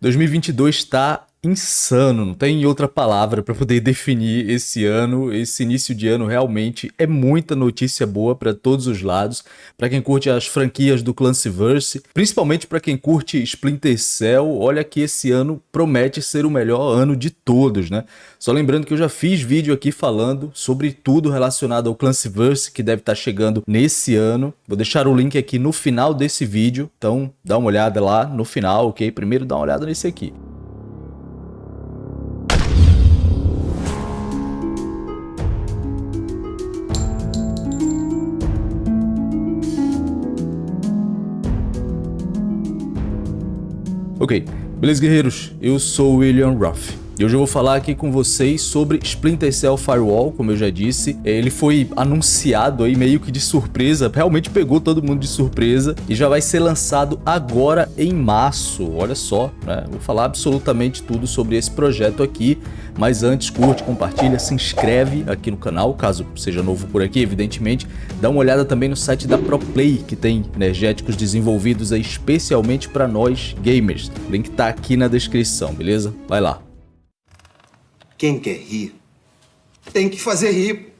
2022 está insano, não tem outra palavra para poder definir esse ano. Esse início de ano realmente é muita notícia boa para todos os lados. Para quem curte as franquias do Clancyverse, principalmente para quem curte Splinter Cell, olha que esse ano promete ser o melhor ano de todos, né? Só lembrando que eu já fiz vídeo aqui falando sobre tudo relacionado ao Clancyverse que deve estar tá chegando nesse ano. Vou deixar o link aqui no final desse vídeo, então dá uma olhada lá no final, ok? Primeiro dá uma olhada nesse aqui. Ok, beleza guerreiros, eu sou William Ruff. E hoje eu vou falar aqui com vocês sobre Splinter Cell Firewall, como eu já disse. Ele foi anunciado aí meio que de surpresa, realmente pegou todo mundo de surpresa e já vai ser lançado agora em março. Olha só, né? Vou falar absolutamente tudo sobre esse projeto aqui. Mas antes, curte, compartilha, se inscreve aqui no canal, caso seja novo por aqui, evidentemente. Dá uma olhada também no site da ProPlay, que tem energéticos desenvolvidos aí especialmente para nós gamers. O link tá aqui na descrição, beleza? Vai lá. Quem quer rir, tem que fazer rir.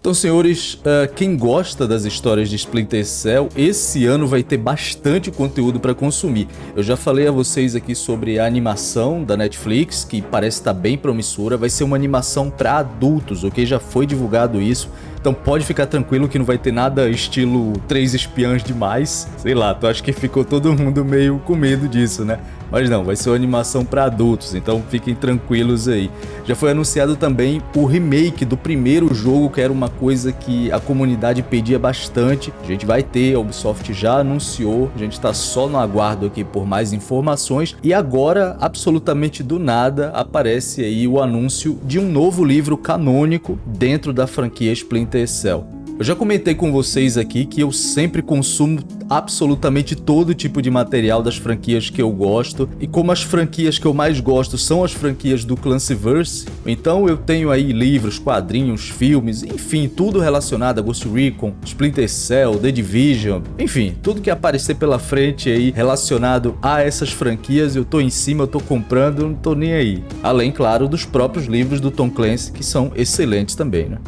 Então, senhores, uh, quem gosta das histórias de Splinter Cell, esse ano vai ter bastante conteúdo para consumir. Eu já falei a vocês aqui sobre a animação da Netflix, que parece estar tá bem promissora. Vai ser uma animação para adultos, ok? Já foi divulgado isso. Então pode ficar tranquilo que não vai ter nada estilo Três Espiãs demais. Sei lá, tu acha que ficou todo mundo meio com medo disso, né? Mas não, vai ser uma animação para adultos, então fiquem tranquilos aí. Já foi anunciado também o remake do primeiro jogo, que era uma coisa que a comunidade pedia bastante. A gente vai ter, a Ubisoft já anunciou, a gente está só no aguardo aqui por mais informações. E agora, absolutamente do nada, aparece aí o anúncio de um novo livro canônico dentro da franquia Splinter Cell. Eu já comentei com vocês aqui que eu sempre consumo absolutamente todo tipo de material das franquias que eu gosto e como as franquias que eu mais gosto são as franquias do Clancyverse, então eu tenho aí livros, quadrinhos, filmes, enfim, tudo relacionado a Ghost Recon, Splinter Cell, The Division, enfim, tudo que aparecer pela frente aí relacionado a essas franquias eu tô em cima, eu tô comprando, não tô nem aí. Além, claro, dos próprios livros do Tom Clancy que são excelentes também, né?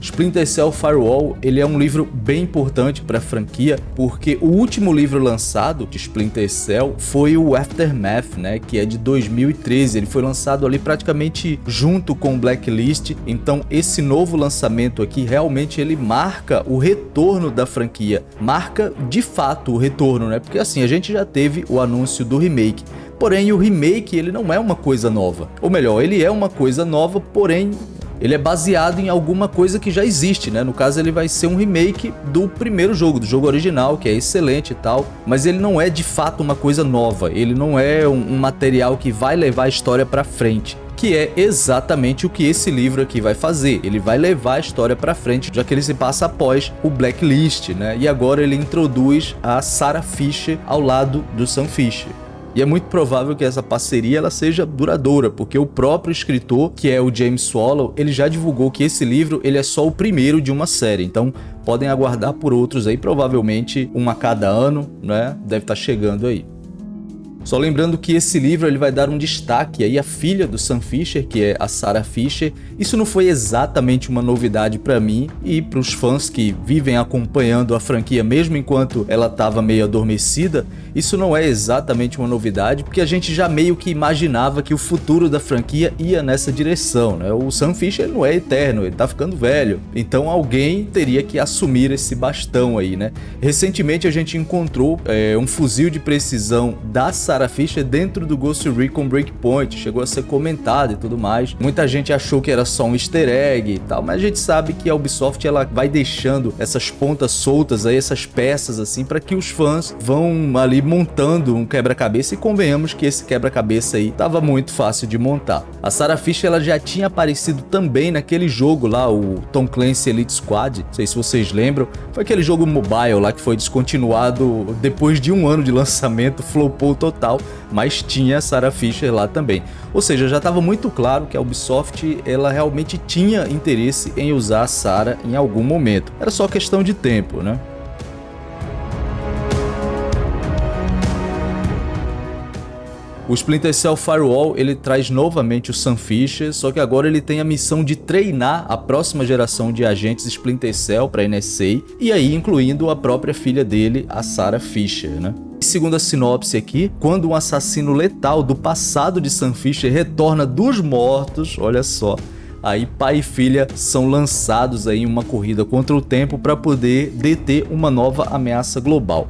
Splinter Cell Firewall ele é um livro bem importante para a franquia, porque o último livro lançado de Splinter Cell foi o Aftermath, né, que é de 2013. Ele foi lançado ali praticamente junto com Blacklist, então esse novo lançamento aqui realmente ele marca o retorno da franquia, marca de fato o retorno, né? Porque assim, a gente já teve o anúncio do remake, Porém, o remake ele não é uma coisa nova. Ou melhor, ele é uma coisa nova, porém ele é baseado em alguma coisa que já existe, né? No caso, ele vai ser um remake do primeiro jogo, do jogo original, que é excelente e tal, mas ele não é de fato uma coisa nova, ele não é um, um material que vai levar a história para frente que é exatamente o que esse livro aqui vai fazer. Ele vai levar a história para frente, já que ele se passa após o Blacklist, né? E agora ele introduz a Sarah Fisher ao lado do Sam Fisher. E é muito provável que essa parceria ela seja duradoura, porque o próprio escritor, que é o James Swallow, ele já divulgou que esse livro ele é só o primeiro de uma série. Então podem aguardar por outros aí, provavelmente um a cada ano, né? Deve estar tá chegando aí. Só lembrando que esse livro ele vai dar um destaque aí à filha do Sam Fisher, que é a Sarah Fisher. Isso não foi exatamente uma novidade para mim e para os fãs que vivem acompanhando a franquia mesmo enquanto ela estava meio adormecida, isso não é exatamente uma novidade, porque a gente já meio que imaginava que o futuro da franquia ia nessa direção, né? O Sam Fisher não é eterno, ele tá ficando velho, então alguém teria que assumir esse bastão aí, né? Recentemente a gente encontrou é, um fuzil de precisão da Sarah Sarah Fisher dentro do Ghost Recon Breakpoint, chegou a ser comentado e tudo mais. Muita gente achou que era só um easter egg e tal, mas a gente sabe que a Ubisoft ela vai deixando essas pontas soltas aí, essas peças assim, para que os fãs vão ali montando um quebra-cabeça e convenhamos que esse quebra-cabeça aí tava muito fácil de montar. A Sarah Fisher ela já tinha aparecido também naquele jogo lá, o Tom Clancy Elite Squad, não sei se vocês lembram, foi aquele jogo mobile lá que foi descontinuado depois de um ano de lançamento, flopou tal, mas tinha a Sarah Fisher lá também. Ou seja, já estava muito claro que a Ubisoft ela realmente tinha interesse em usar a Sarah em algum momento. Era só questão de tempo, né? O Splinter Cell Firewall ele traz novamente o Sam Fisher, só que agora ele tem a missão de treinar a próxima geração de agentes Splinter Cell para a NSA, e aí incluindo a própria filha dele, a Sarah Fisher, né? Segundo a sinopse aqui, quando um assassino letal do passado de Sam Fisher retorna dos mortos, olha só, aí pai e filha são lançados aí em uma corrida contra o tempo para poder deter uma nova ameaça global.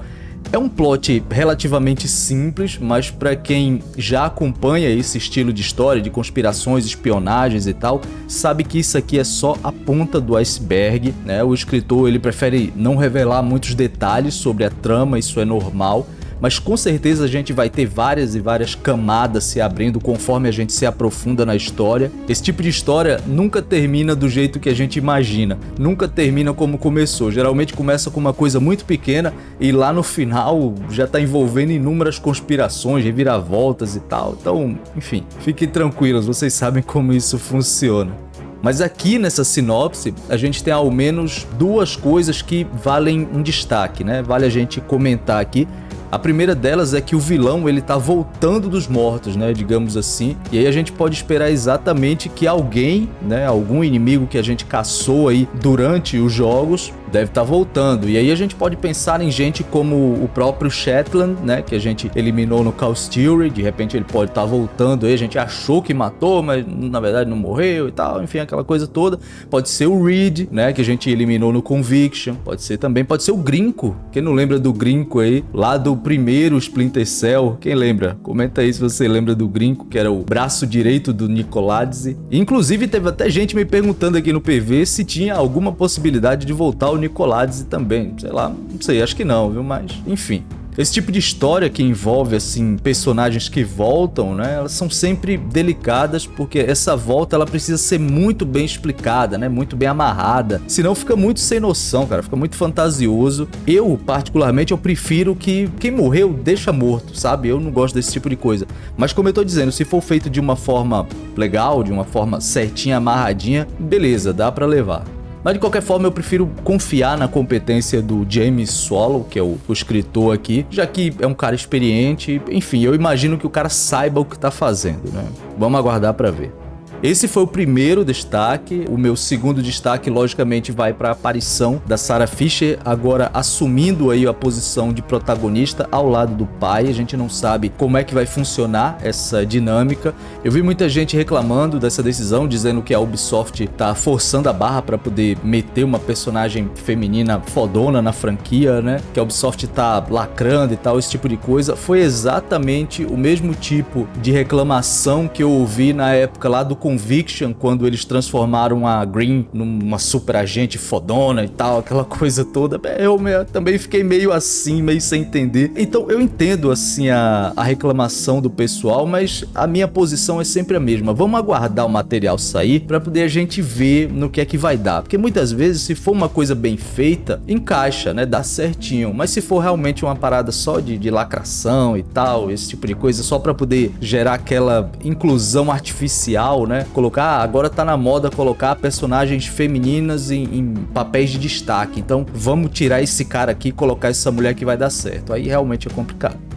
É um plot relativamente simples, mas para quem já acompanha esse estilo de história, de conspirações, espionagens e tal, sabe que isso aqui é só a ponta do iceberg, né? O escritor ele prefere não revelar muitos detalhes sobre a trama, isso é normal, mas com certeza a gente vai ter várias e várias camadas se abrindo conforme a gente se aprofunda na história. Esse tipo de história nunca termina do jeito que a gente imagina, nunca termina como começou. Geralmente começa com uma coisa muito pequena e lá no final já está envolvendo inúmeras conspirações, reviravoltas e tal. Então, enfim, fiquem tranquilos, vocês sabem como isso funciona. Mas aqui nessa sinopse, a gente tem ao menos duas coisas que valem um destaque, né? Vale a gente comentar aqui. A primeira delas é que o vilão ele tá voltando dos mortos, né, digamos assim. E aí a gente pode esperar exatamente que alguém, né, algum inimigo que a gente caçou aí durante os jogos, deve estar tá voltando. E aí a gente pode pensar em gente como o próprio Shetland, né, que a gente eliminou no Call Fury, de repente ele pode estar tá voltando aí, a gente achou que matou, mas na verdade não morreu e tal, enfim, aquela coisa toda. Pode ser o Reed, né, que a gente eliminou no Conviction, pode ser também, pode ser o Grinco, quem não lembra do Grinco aí, lá do primeiro Splinter Cell, quem lembra? Comenta aí se você lembra do Grinco, que era o braço direito do Nicoladze. Inclusive teve até gente me perguntando aqui no PV se tinha alguma possibilidade de voltar o Nicoladze também, sei lá, não sei, acho que não, viu, mas enfim. Esse tipo de história que envolve assim personagens que voltam, né? Elas são sempre delicadas porque essa volta ela precisa ser muito bem explicada, né? Muito bem amarrada. Senão fica muito sem noção, cara, fica muito fantasioso. Eu, particularmente, eu prefiro que quem morreu deixa morto, sabe? Eu não gosto desse tipo de coisa. Mas como eu tô dizendo, se for feito de uma forma legal, de uma forma certinha, amarradinha, beleza, dá para levar. Mas de qualquer forma eu prefiro confiar na competência do James Swallow, que é o, o, escritor aqui, já que é um cara experiente, enfim, eu imagino que o cara saiba o que tá fazendo, né? Vamos aguardar para ver. Esse foi o primeiro destaque. O meu segundo destaque, logicamente, vai para a aparição da Sarah Fisher, agora assumindo aí a posição de protagonista ao lado do pai. A gente não sabe como é que vai funcionar essa dinâmica. Eu vi muita gente reclamando dessa decisão, dizendo que a Ubisoft tá forçando a barra para poder meter uma personagem feminina fodona na franquia, né? Que a Ubisoft tá lacrando e tal, esse tipo de coisa. Foi exatamente o mesmo tipo de reclamação que eu ouvi na época lá do Conviction, quando eles transformaram a Green numa super agente fodona e tal, aquela coisa toda, eu também fiquei meio assim, meio sem entender. Então eu entendo assim a, a reclamação do pessoal, mas a minha posição é sempre a mesma. Vamos aguardar o material sair para poder a gente ver no que é que vai dar. Porque muitas vezes, se for uma coisa bem feita, encaixa, né? Dá certinho. Mas se for realmente uma parada só de, de lacração e tal, esse tipo de coisa, só para poder gerar aquela inclusão artificial, né? Né? Colocar, agora tá na moda colocar personagens femininas em, em papéis de destaque. Então vamos tirar esse cara aqui e colocar essa mulher que vai dar certo. Aí realmente é complicado.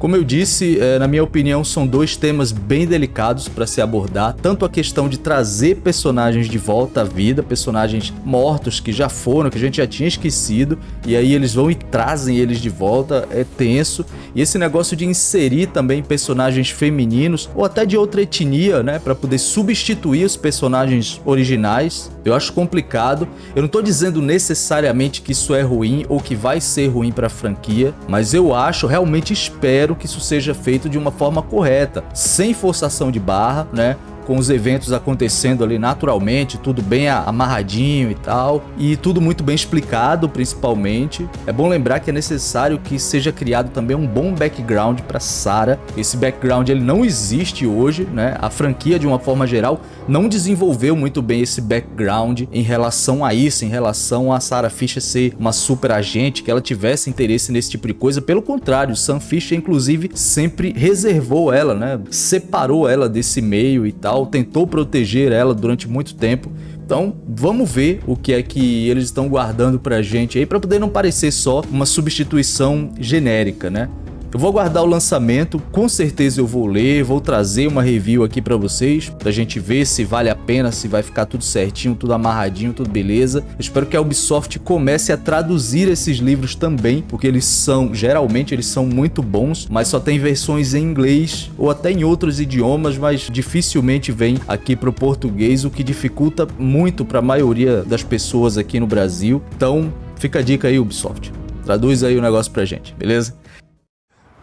Como eu disse, é, na minha opinião, são dois temas bem delicados para se abordar, tanto a questão de trazer personagens de volta à vida, personagens mortos que já foram, que a gente já tinha esquecido, e aí eles vão e trazem eles de volta, é tenso, e esse negócio de inserir também personagens femininos, ou até de outra etnia, né, para poder substituir os personagens originais, eu acho complicado. Eu não estou dizendo necessariamente que isso é ruim ou que vai ser ruim para a franquia, mas eu acho, realmente espero que isso seja feito de uma forma correta, sem forçação de barra, né? Com os eventos acontecendo ali naturalmente, tudo bem amarradinho e tal, e tudo muito bem explicado principalmente. É bom lembrar que é necessário que seja criado também um bom background para Sarah. Esse background ele não existe hoje, né? A franquia de uma forma geral não desenvolveu muito bem esse background em relação a isso, em relação a Sarah Fisher ser uma super agente, que ela tivesse interesse nesse tipo de coisa. Pelo contrário, Sam Fisher inclusive sempre reservou ela, né? Separou ela desse meio e tal tentou proteger ela durante muito tempo. Então, vamos ver o que é que eles estão guardando pra gente aí, para poder não parecer só uma substituição genérica, né? Eu vou aguardar o lançamento, com certeza eu vou ler, vou trazer uma review aqui pra vocês, pra gente ver se vale a pena, se vai ficar tudo certinho, tudo amarradinho, tudo beleza. Eu espero que a Ubisoft comece a traduzir esses livros também, porque eles são, geralmente eles são muito bons, mas só tem versões em inglês ou até em outros idiomas, mas dificilmente vem aqui pro português, o que dificulta muito pra maioria das pessoas aqui no Brasil. Então, fica a dica aí, Ubisoft. Traduz aí o negócio pra gente, beleza?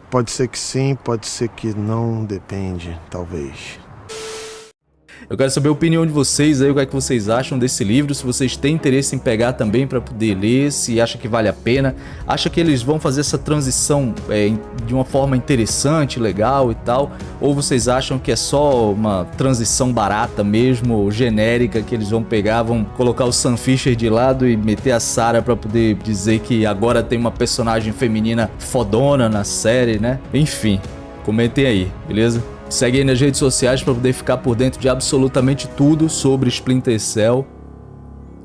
Pode ser que sim, pode ser que não, depende, talvez. Eu quero saber a opinião de vocês aí, o que é que vocês acham desse livro, se vocês têm interesse em pegar também para poder ler, se acha que vale a pena, acha que eles vão fazer essa transição é, de uma forma interessante, legal e tal, ou vocês acham que é só uma transição barata mesmo, genérica, que eles vão pegar, vão colocar o Sam Fisher de lado e meter a Sarah para poder dizer que agora tem uma personagem feminina fodona na série, né? Enfim, comentem aí, beleza? Segue aí nas redes sociais para poder ficar por dentro de absolutamente tudo sobre Splinter Cell.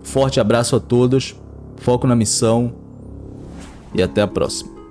Forte abraço a todos, foco na missão e até a próxima.